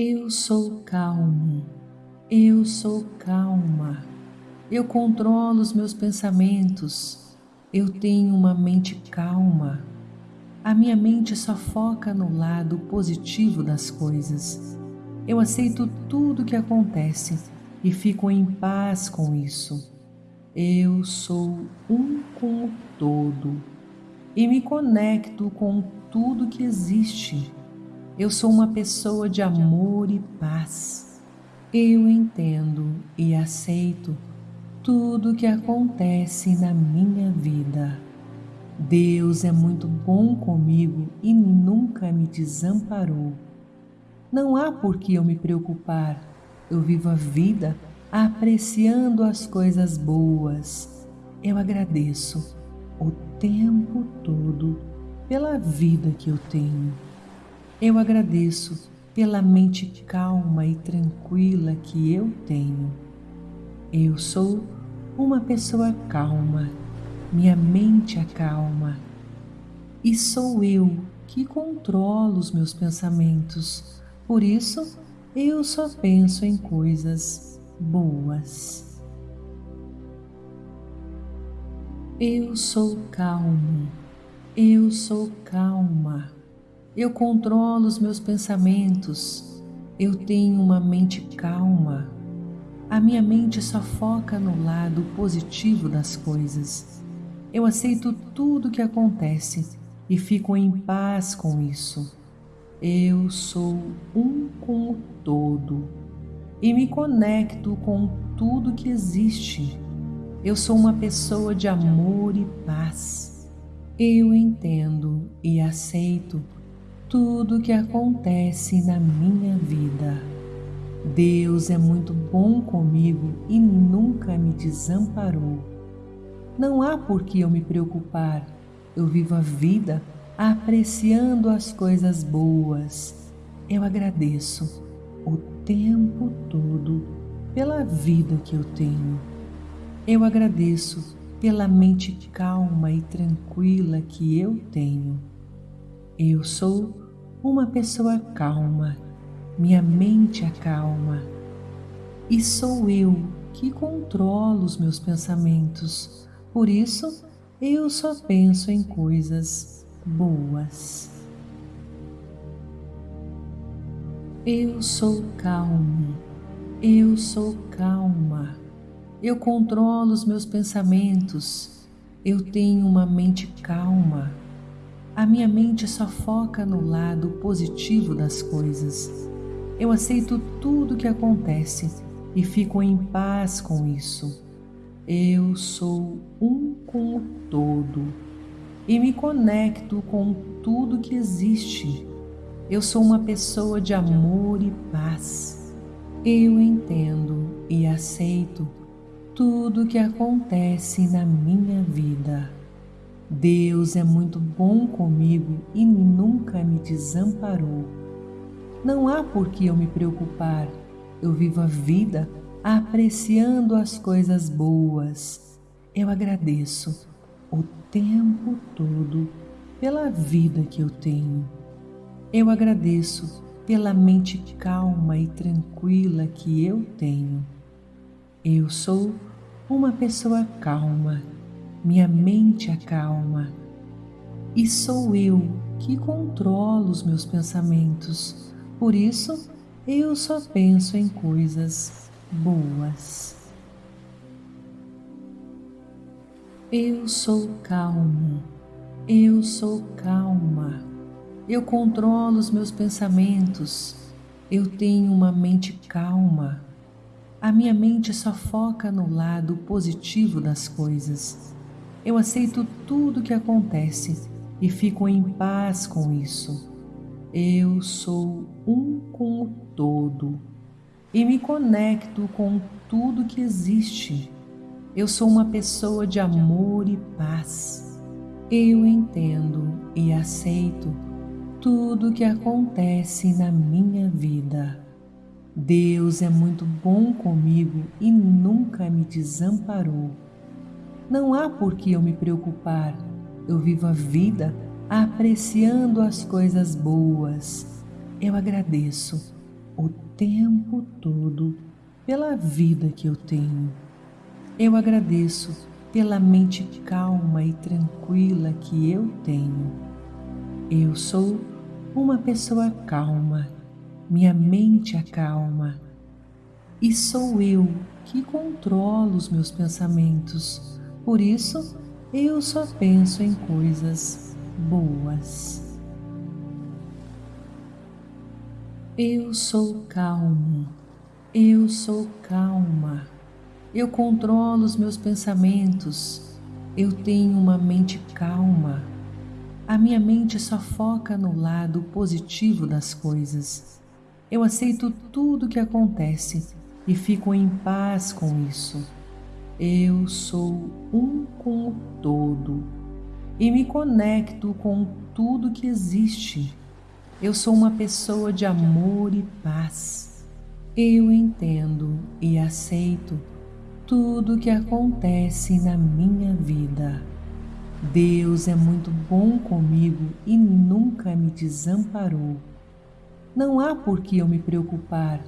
Eu sou calmo, eu sou calma. Eu controlo os meus pensamentos. Eu tenho uma mente calma. A minha mente só foca no lado positivo das coisas. Eu aceito tudo que acontece e fico em paz com isso. Eu sou um com o todo e me conecto com tudo que existe. Eu sou uma pessoa de amor e paz. Eu entendo e aceito tudo que acontece na minha vida. Deus é muito bom comigo e nunca me desamparou. Não há por que eu me preocupar. Eu vivo a vida apreciando as coisas boas. Eu agradeço o tempo todo pela vida que eu tenho. Eu agradeço pela mente calma e tranquila que eu tenho. Eu sou uma pessoa calma, minha mente acalma. E sou eu que controlo os meus pensamentos, por isso eu só penso em coisas boas. Eu sou calmo, eu sou calma. Eu controlo os meus pensamentos, eu tenho uma mente calma. A minha mente só foca no lado positivo das coisas. Eu aceito tudo que acontece e fico em paz com isso. Eu sou um com o todo e me conecto com tudo que existe. Eu sou uma pessoa de amor e paz. Eu entendo e aceito tudo que acontece na minha vida. Deus é muito bom comigo e nunca me desamparou. Não há por que eu me preocupar. Eu vivo a vida apreciando as coisas boas. Eu agradeço o tempo todo pela vida que eu tenho. Eu agradeço pela mente calma e tranquila que eu tenho. Eu sou uma pessoa calma minha mente acalma e sou eu que controlo os meus pensamentos, por isso eu só penso em coisas boas. Eu sou calmo, eu sou calma, eu controlo os meus pensamentos, eu tenho uma mente calma. A minha mente só foca no lado positivo das coisas eu aceito tudo que acontece e fico em paz com isso. Eu sou um com o todo e me conecto com tudo que existe. Eu sou uma pessoa de amor e paz. Eu entendo e aceito tudo que acontece na minha vida. Deus é muito bom comigo e nunca me desamparou. Não há por que eu me preocupar. Eu vivo a vida apreciando as coisas boas. Eu agradeço o tempo todo pela vida que eu tenho. Eu agradeço pela mente calma e tranquila que eu tenho. Eu sou uma pessoa calma, minha mente acalma. E sou eu que controlo os meus pensamentos por isso, eu só penso em coisas boas. Eu sou calmo, eu sou calma. Eu controlo os meus pensamentos, eu tenho uma mente calma. A minha mente só foca no lado positivo das coisas. Eu aceito tudo que acontece e fico em paz com isso. Eu sou um com o todo e me conecto com tudo que existe. Eu sou uma pessoa de amor e paz. Eu entendo e aceito tudo que acontece na minha vida. Deus é muito bom comigo e nunca me desamparou. Não há por que eu me preocupar. Eu vivo a vida apreciando as coisas boas. Eu agradeço o tempo todo pela vida que eu tenho. Eu agradeço pela mente calma e tranquila que eu tenho. Eu sou uma pessoa calma, minha mente acalma. E sou eu que controlo os meus pensamentos, por isso eu só penso em coisas boas. Eu sou calmo, eu sou calma. Eu controlo os meus pensamentos, eu tenho uma mente calma. A minha mente só foca no lado positivo das coisas. Eu aceito tudo que acontece e fico em paz com isso. Eu sou um com o todo e me conecto com tudo que existe eu sou uma pessoa de amor e paz. Eu entendo e aceito tudo que acontece na minha vida. Deus é muito bom comigo e nunca me desamparou. Não há por que eu me preocupar.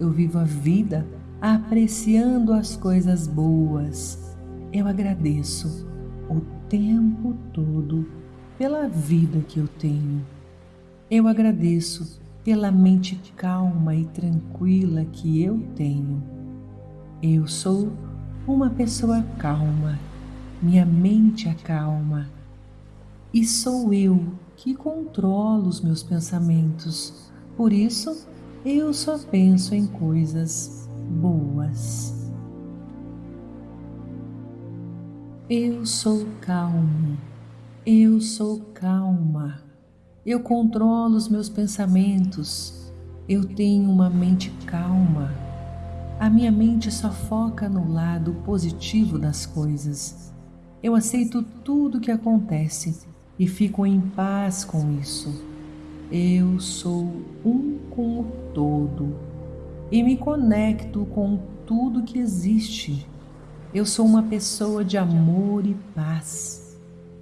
Eu vivo a vida apreciando as coisas boas. Eu agradeço o tempo todo pela vida que eu tenho. Eu agradeço pela mente calma e tranquila que eu tenho. Eu sou uma pessoa calma, minha mente acalma. E sou eu que controlo os meus pensamentos, por isso eu só penso em coisas boas. Eu sou calmo, eu sou calma. Eu controlo os meus pensamentos. Eu tenho uma mente calma. A minha mente só foca no lado positivo das coisas. Eu aceito tudo que acontece e fico em paz com isso. Eu sou um com o todo e me conecto com tudo que existe. Eu sou uma pessoa de amor e paz.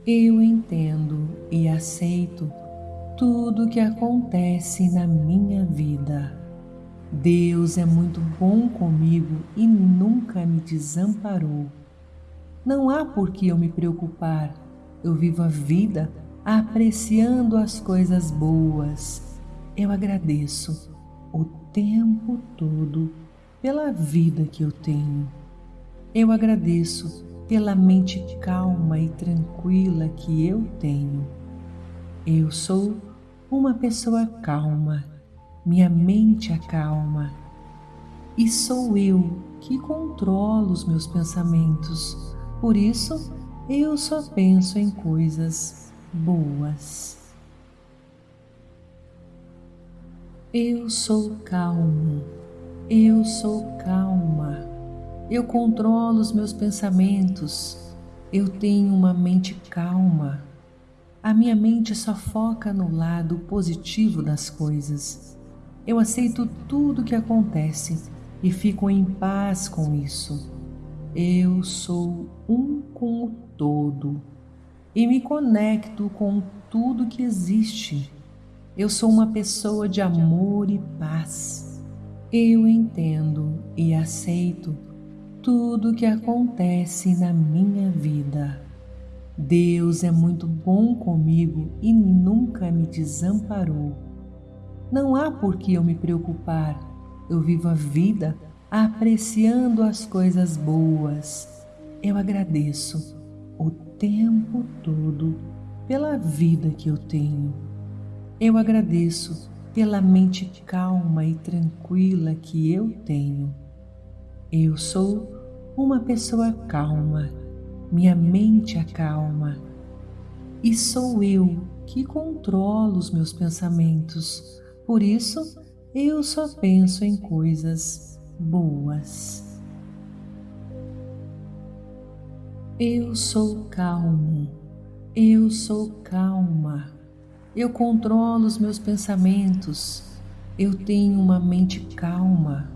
Eu entendo e aceito tudo que acontece na minha vida. Deus é muito bom comigo e nunca me desamparou. Não há por que eu me preocupar. Eu vivo a vida apreciando as coisas boas. Eu agradeço tempo todo pela vida que eu tenho. Eu agradeço pela mente calma e tranquila que eu tenho. Eu sou uma pessoa calma, minha mente acalma. E sou eu que controlo os meus pensamentos, por isso eu só penso em coisas boas. Eu sou calmo, eu sou calma. Eu controlo os meus pensamentos, eu tenho uma mente calma a minha mente só foca no lado positivo das coisas. Eu aceito tudo que acontece e fico em paz com isso. Eu sou um com o todo e me conecto com tudo que existe. Eu sou uma pessoa de amor e paz. Eu entendo e aceito tudo que acontece na minha vida. Deus é muito bom comigo e nunca me desamparou. Não há por que eu me preocupar. Eu vivo a vida apreciando as coisas boas. Eu agradeço o tempo todo pela vida que eu tenho. Eu agradeço pela mente calma e tranquila que eu tenho. Eu sou uma pessoa calma minha mente acalma. E sou eu que controlo os meus pensamentos, por isso eu só penso em coisas boas. Eu sou calmo, eu sou calma. Eu controlo os meus pensamentos, eu tenho uma mente calma.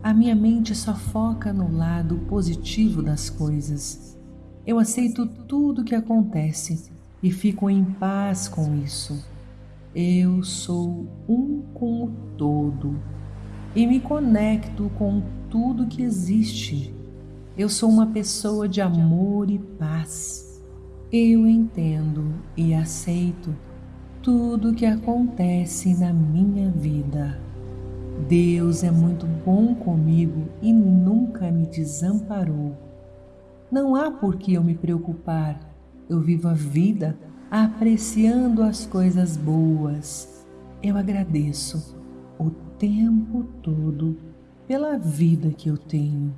A minha mente só foca no lado positivo das coisas. Eu aceito tudo que acontece e fico em paz com isso. Eu sou um com o todo e me conecto com tudo que existe. Eu sou uma pessoa de amor e paz. Eu entendo e aceito tudo que acontece na minha vida. Deus é muito bom comigo e nunca me desamparou. Não há por que eu me preocupar. Eu vivo a vida apreciando as coisas boas. Eu agradeço o tempo todo pela vida que eu tenho.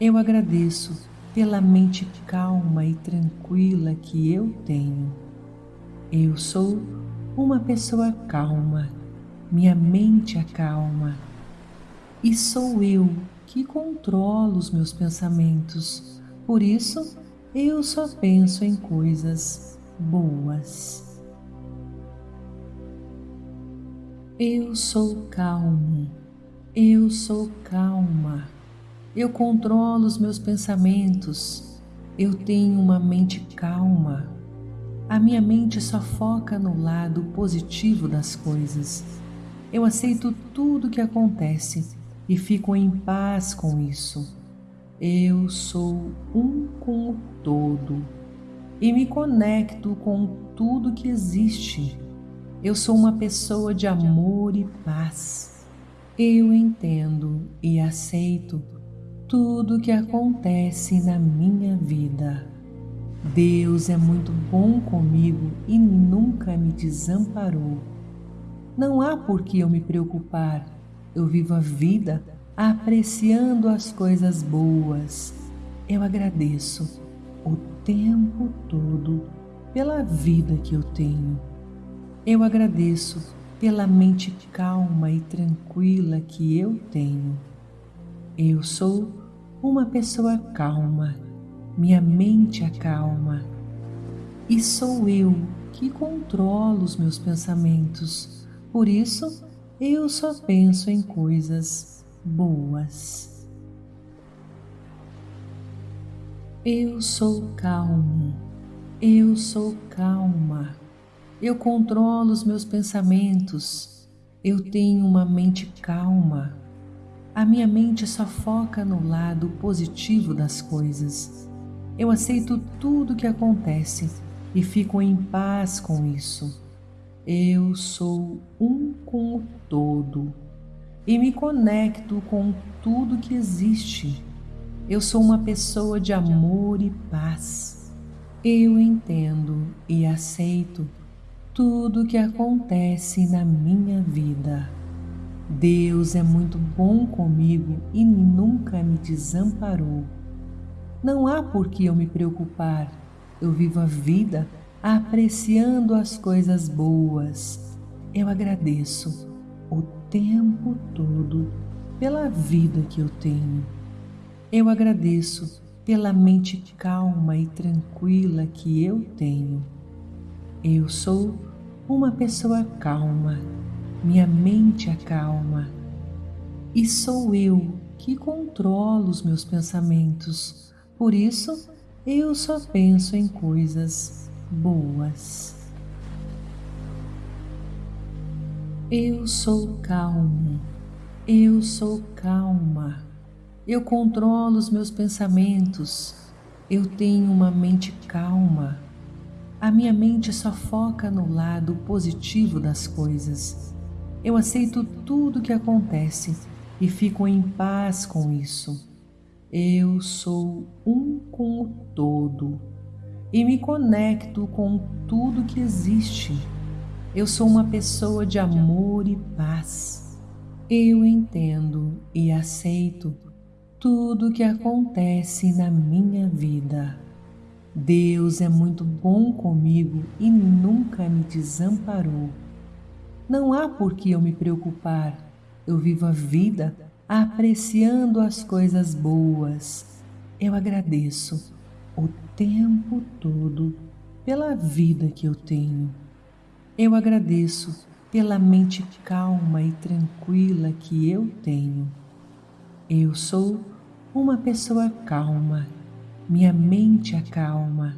Eu agradeço pela mente calma e tranquila que eu tenho. Eu sou uma pessoa calma, minha mente acalma. E sou eu que controlo os meus pensamentos, por isso eu só penso em coisas boas. Eu sou calmo, eu sou calma, eu controlo os meus pensamentos, eu tenho uma mente calma. A minha mente só foca no lado positivo das coisas. Eu aceito tudo que acontece e fico em paz com isso. Eu sou um com o todo e me conecto com tudo que existe eu sou uma pessoa de amor e paz. Eu entendo e aceito tudo o que acontece na minha vida. Deus é muito bom comigo e nunca me desamparou. Não há por que eu me preocupar. Eu vivo a vida apreciando as coisas boas. Eu agradeço o tempo todo pela vida que eu tenho. Eu agradeço pela mente calma e tranquila que eu tenho. Eu sou uma pessoa calma, minha mente acalma. E sou eu que controlo os meus pensamentos, por isso eu só penso em coisas boas. Eu sou calmo, eu sou calma. Eu controlo os meus pensamentos. Eu tenho uma mente calma. A minha mente só foca no lado positivo das coisas. Eu aceito tudo que acontece e fico em paz com isso. Eu sou um com o todo e me conecto com tudo que existe. Eu sou uma pessoa de amor e paz. Eu entendo e aceito tudo o que acontece na minha vida. Deus é muito bom comigo e nunca me desamparou. Não há por que eu me preocupar. Eu vivo a vida apreciando as coisas boas. Eu agradeço o tempo todo pela vida que eu tenho. Eu agradeço pela mente calma e tranquila que eu tenho. Eu sou uma pessoa calma, minha mente acalma. E sou eu que controlo os meus pensamentos, por isso eu só penso em coisas boas. Eu sou calmo, eu sou calma. Eu controlo os meus pensamentos, eu tenho uma mente calma. A minha mente só foca no lado positivo das coisas. Eu aceito tudo que acontece e fico em paz com isso. Eu sou um com o todo e me conecto com tudo que existe. Eu sou uma pessoa de amor e paz. Eu entendo e aceito tudo que acontece na minha vida. Deus é muito bom comigo e nunca me desamparou. Não há por que eu me preocupar. Eu vivo a vida apreciando as coisas boas. Eu agradeço o tempo todo pela vida que eu tenho. Eu agradeço pela mente calma e tranquila que eu tenho. Eu sou uma pessoa calma minha mente acalma.